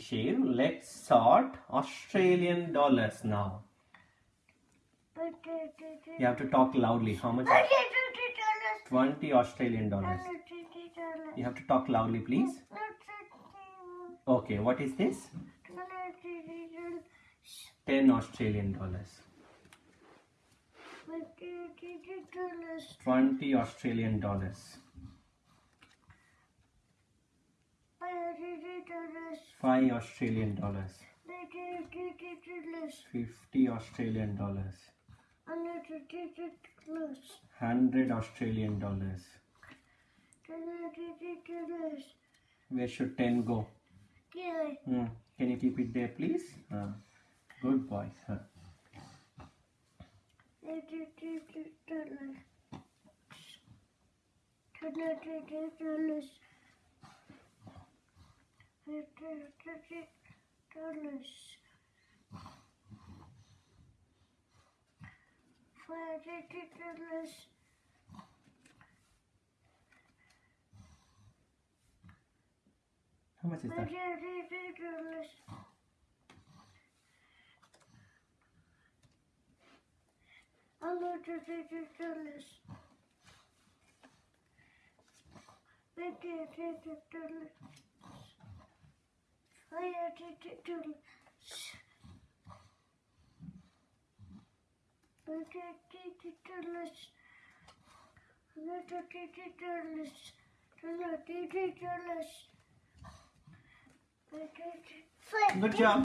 Shiv, let's sort Australian dollars now. You have to talk loudly. How much? 20 Australian dollars. You have to talk loudly, please. Okay, what is this? 10 Australian dollars. 20 Australian dollars. 5 Australian dollars. 50 Australian dollars. 100 Australian dollars. Where should 10 go? Hmm. Can you keep it there, please? Uh, good boy. Huh. Fırış. Fırış. How much is that? Fırış. Good job.